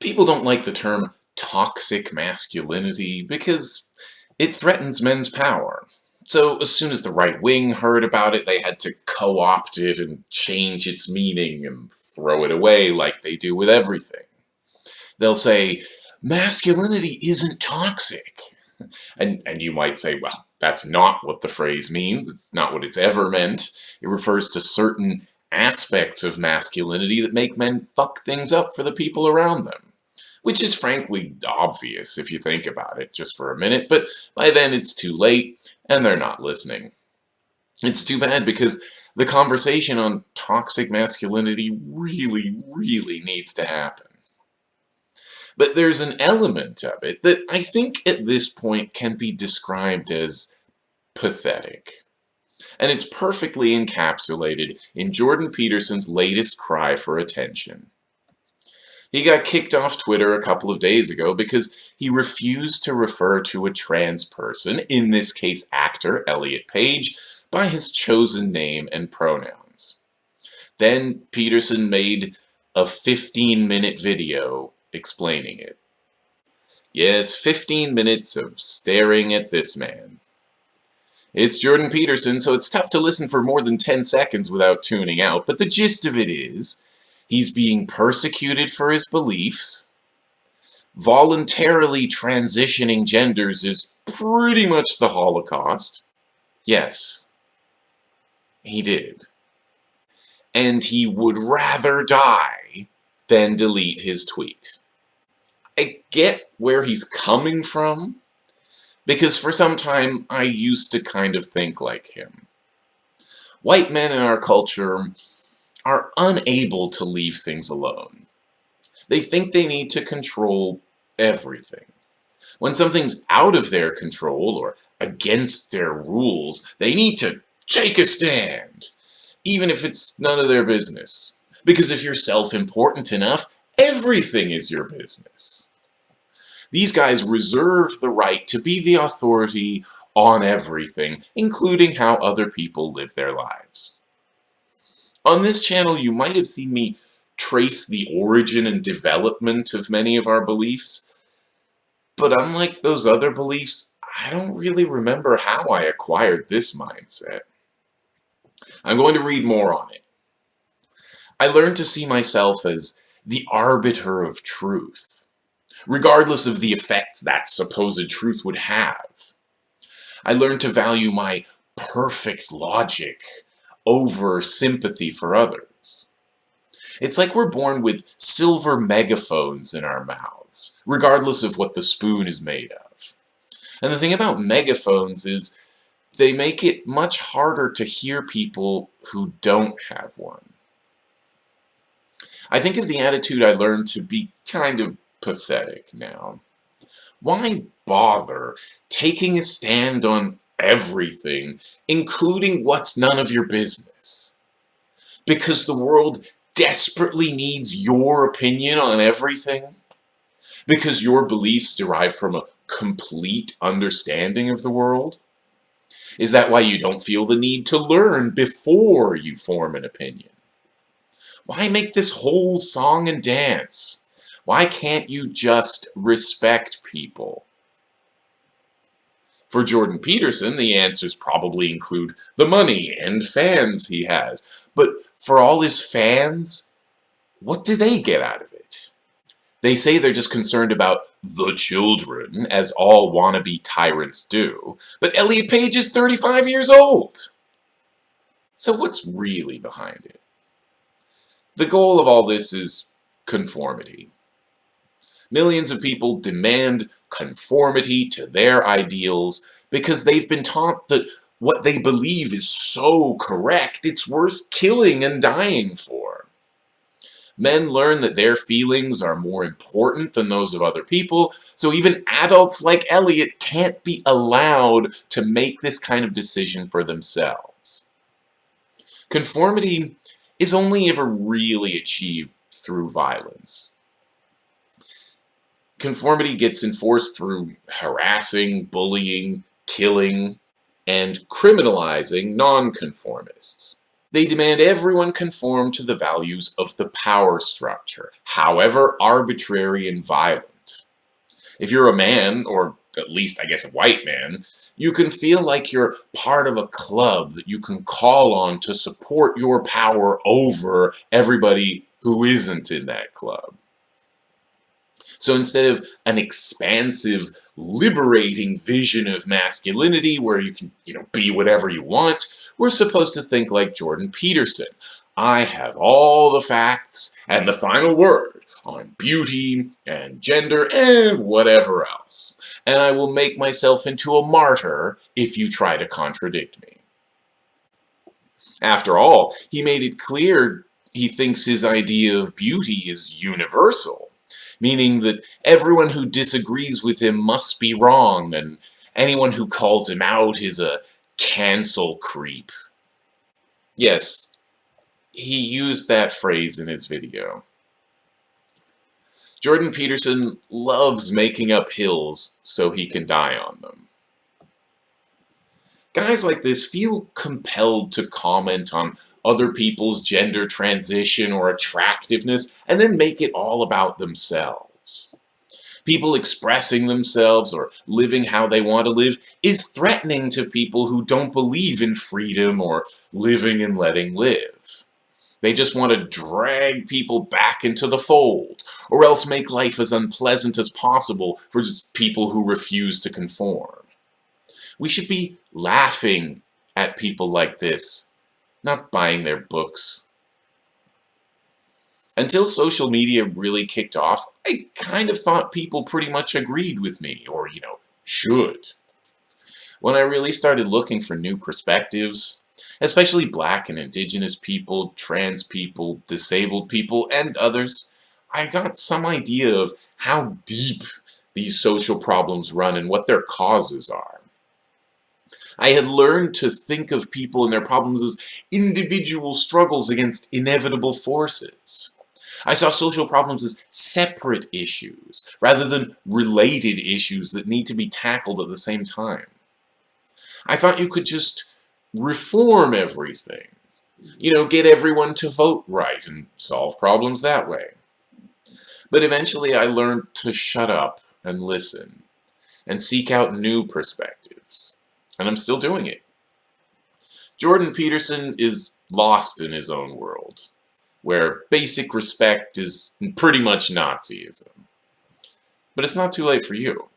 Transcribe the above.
People don't like the term toxic masculinity because it threatens men's power. So as soon as the right wing heard about it, they had to co-opt it and change its meaning and throw it away like they do with everything. They'll say, masculinity isn't toxic. And, and you might say, well, that's not what the phrase means. It's not what it's ever meant. It refers to certain aspects of masculinity that make men fuck things up for the people around them. Which is frankly obvious if you think about it just for a minute, but by then it's too late and they're not listening. It's too bad because the conversation on toxic masculinity really, really needs to happen. But there's an element of it that I think at this point can be described as pathetic and it's perfectly encapsulated in Jordan Peterson's latest cry for attention. He got kicked off Twitter a couple of days ago because he refused to refer to a trans person, in this case actor Elliot Page, by his chosen name and pronouns. Then Peterson made a 15-minute video explaining it. Yes, 15 minutes of staring at this man. It's Jordan Peterson, so it's tough to listen for more than 10 seconds without tuning out, but the gist of it is, he's being persecuted for his beliefs, voluntarily transitioning genders is pretty much the Holocaust. Yes, he did. And he would rather die than delete his tweet. I get where he's coming from, because for some time I used to kind of think like him. White men in our culture are unable to leave things alone. They think they need to control everything. When something's out of their control or against their rules, they need to take a stand, even if it's none of their business. Because if you're self-important enough, everything is your business. These guys reserve the right to be the authority on everything, including how other people live their lives. On this channel, you might have seen me trace the origin and development of many of our beliefs, but unlike those other beliefs, I don't really remember how I acquired this mindset. I'm going to read more on it. I learned to see myself as the arbiter of truth regardless of the effects that supposed truth would have. I learned to value my perfect logic over sympathy for others. It's like we're born with silver megaphones in our mouths, regardless of what the spoon is made of. And the thing about megaphones is they make it much harder to hear people who don't have one. I think of the attitude I learned to be kind of pathetic now. Why bother taking a stand on everything, including what's none of your business? Because the world desperately needs your opinion on everything? Because your beliefs derive from a complete understanding of the world? Is that why you don't feel the need to learn before you form an opinion? Why make this whole song and dance? Why can't you just respect people? For Jordan Peterson, the answers probably include the money and fans he has. But for all his fans, what do they get out of it? They say they're just concerned about the children, as all wannabe tyrants do. But Elliot Page is 35 years old. So what's really behind it? The goal of all this is conformity. Millions of people demand conformity to their ideals because they've been taught that what they believe is so correct it's worth killing and dying for. Men learn that their feelings are more important than those of other people, so even adults like Elliot can't be allowed to make this kind of decision for themselves. Conformity is only ever really achieved through violence. Conformity gets enforced through harassing, bullying, killing, and criminalizing nonconformists. They demand everyone conform to the values of the power structure, however arbitrary and violent. If you're a man, or at least I guess a white man, you can feel like you're part of a club that you can call on to support your power over everybody who isn't in that club. So instead of an expansive, liberating vision of masculinity where you can, you know, be whatever you want, we're supposed to think like Jordan Peterson. I have all the facts and the final word on beauty and gender and whatever else. And I will make myself into a martyr if you try to contradict me. After all, he made it clear he thinks his idea of beauty is universal meaning that everyone who disagrees with him must be wrong, and anyone who calls him out is a cancel creep. Yes, he used that phrase in his video. Jordan Peterson loves making up hills so he can die on them. Guys like this feel compelled to comment on other people's gender transition or attractiveness and then make it all about themselves. People expressing themselves or living how they want to live is threatening to people who don't believe in freedom or living and letting live. They just want to drag people back into the fold, or else make life as unpleasant as possible for people who refuse to conform. We should be laughing at people like this, not buying their books. Until social media really kicked off, I kind of thought people pretty much agreed with me, or, you know, should. When I really started looking for new perspectives, especially black and indigenous people, trans people, disabled people, and others, I got some idea of how deep these social problems run and what their causes are. I had learned to think of people and their problems as individual struggles against inevitable forces. I saw social problems as separate issues, rather than related issues that need to be tackled at the same time. I thought you could just reform everything. You know, get everyone to vote right and solve problems that way. But eventually I learned to shut up and listen and seek out new perspectives and I'm still doing it. Jordan Peterson is lost in his own world, where basic respect is pretty much Nazism. But it's not too late for you.